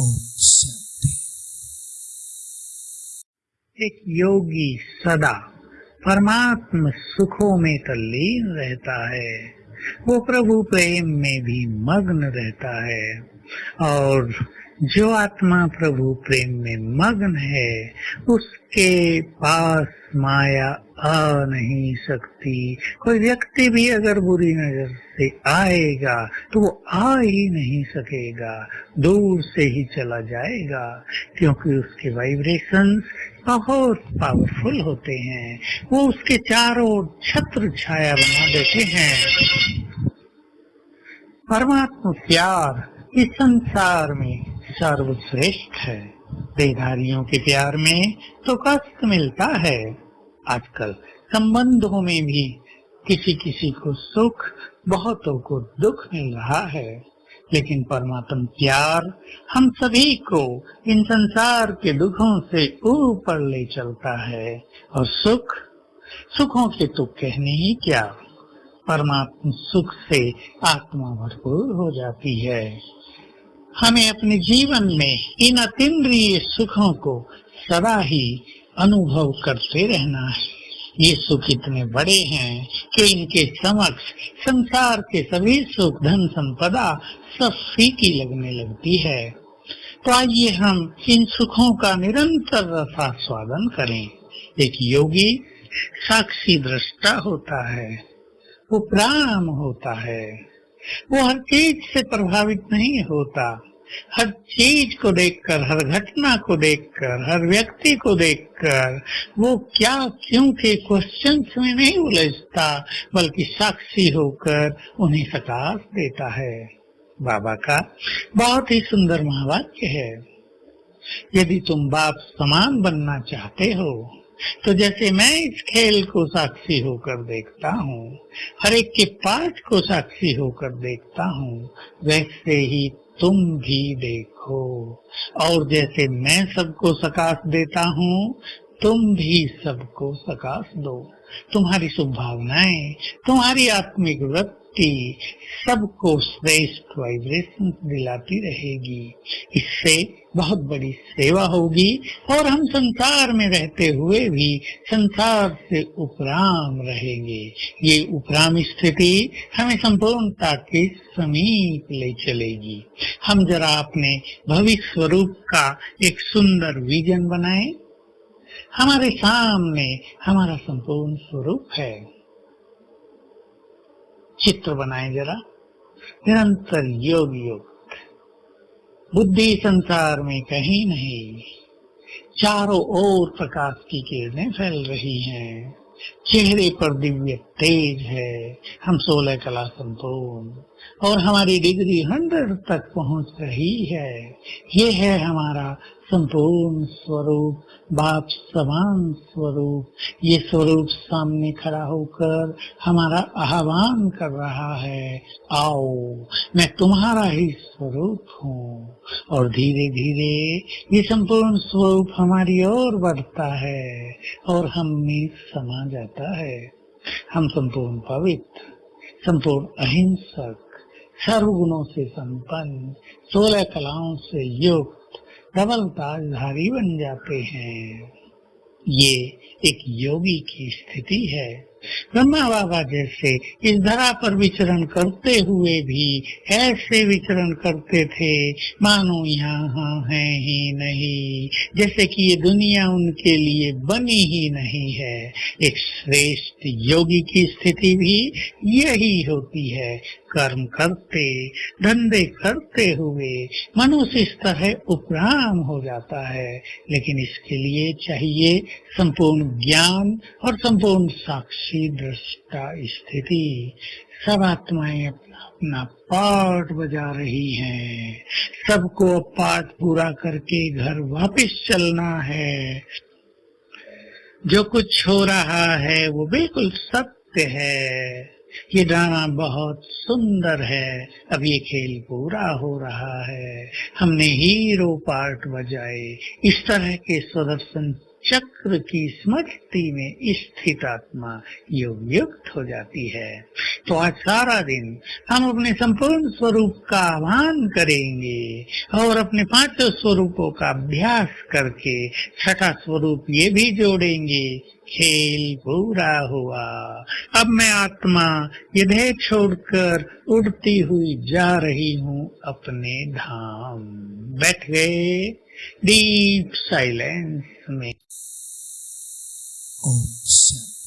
ओम शांति। एक योगी सदा परमात्म सुखों में तल्लीन रहता है। वो प्रभु प्रेम में भी मग्न रहता है और जो आत्मा प्रभु प्रेम में मग्न है, उसके पास माया आ नहीं सकती। कोई व्यक्ति भी अगर बुरी नज़र से आएगा तो वो आ ही नहीं सकेगा, दूर से ही चला जाएगा, क्योंकि उसके वाइब्रेशंस बहुत पावरफुल होते हैं। वो उसके चारों छत्र छाया बना देते हैं। परमात्मा प्यार इस संसार में सर्वश्रेष्ठ है। देधारियों के प्यार में तो कष्ट मिलता है। आजकल संबंधों में भी किसी किसी को सुख, बहुतों को दुख मिल रहा है। लेकिन परमात्म प्यार हम सभी को इन संसार के दुखों से ऊपर ले चलता है। और सुख? सुखों के तो कहने ही क्या? परमात्मा सुख से आत्मा भरपूर हो जाती है। हमें अपने जीवन में इन अतिद्रिय सुखों को सदा ही अनुभव करते रहना है। ये सुख इतने बड़े हैं कि इनके समक्ष संसार के सभी सुख, धन संपदा सब फीकी लगने लगती है। तो आइए हम इन सुखों का निरंतर रसास्वादन करें। एक योगी साक्षी दृष्टा होता है, वो प्राण होता है। वो हर चीज़ से प्रभावित नहीं होता। हर चीज़ को देखकर, हर घटना को देखकर, हर व्यक्ति को देखकर वो क्या क्यों के क्वेश्चन में नहीं उलझता, बल्कि साक्षी होकर उन्हें सकाश देता है। बाबा का बहुत ही सुंदर महावाक्य है। यदि तुम बाप समान बनना चाहते हो तो जैसे मैं इस खेल को साक्षी होकर देखता हूँ, हर एक के पाठ को साक्षी होकर देखता हूँ, वैसे ही तुम भी देखो। और जैसे मैं सबको सकाश देता हूँ, तुम भी सबको सकाश दो। तुम्हारी शुभ भावनाएँ तुम्हारी आत्मिक वृत्ति सबको श्रेष्ठ वाइब्रेशन दिलाती रहेगी। इससे बहुत बड़ी सेवा होगी और हम संसार में रहते हुए भी संसार से उपराम रहेंगे। ये उपराम स्थिति हमें संपूर्णता के समीप ले चलेगी। हम जरा अपने भविष्य स्वरूप का एक सुंदर विजन बनाए। हमारे सामने हमारा संपूर्ण स्वरूप है। चित्र बनाए जरा। निरंतर योग योग। बुद्धि संसार में कहीं नहीं। चारों ओर प्रकाश की किरणें फैल रही हैं। चेहरे पर दिव्य तेज है। हम सोलह कला संपूर्ण। और हमारी डिग्री हंड्रेड तक पहुँच रही है। ये है हमारा संपूर्ण स्वरूप, बाप समान स्वरूप। ये स्वरूप सामने खड़ा होकर हमारा आह्वान कर रहा है, आओ, मैं तुम्हारा ही स्वरूप हूँ। और धीरे धीरे ये संपूर्ण स्वरूप हमारी ओर बढ़ता है और हम में समा जाता है। हम संपूर्ण पवित्र, संपूर्ण अहिंसक सर्वगुणों से संपन्न, सोलह कलाओं से युक्त डबल ताजधारी बन जाते हैं। ये एक योगी की स्थिति है। ब्रह्मा बाबा जैसे इस धरा पर विचरण करते हुए भी ऐसे विचरण करते थे, मानो यहाँ है ही नहीं। जैसे कि ये दुनिया उनके लिए बनी ही नहीं है। एक श्रेष्ठ योगी की स्थिति भी यही होती है। कर्म करते, धंधे करते हुए मनुष्य इस तरह उपराम हो जाता है। लेकिन इसके लिए चाहिए संपूर्ण ज्ञान और संपूर्ण साक्षी दृष्टा स्थिति। सब आत्माएँ अपना अपना पाठ बजा रही हैं। सबको पाठ पूरा करके घर वापस चलना है। जो कुछ हो रहा है, वो बिल्कुल सत्य है। ये ड्रामा बहुत सुंदर है। अब ये खेल पूरा हो रहा है। हमने हीरो पार्ट बजाए। इस तरह के सुदर्शन चक्र की स्मृति में स्थित आत्मा योग युक्त हो जाती है। तो आज सारा दिन हम अपने संपूर्ण स्वरूप का आह्वान करेंगे और अपने पाँचों स्वरूपों का अभ्यास करके छठा स्वरूप ये भी जोड़ेंगे। खेल पूरा हुआ। अब मैं आत्मा ये देह छोड़कर उड़ती हुई जा रही हूँ अपने धाम। बैठ गए डीप साइलेंस में। ओम शांति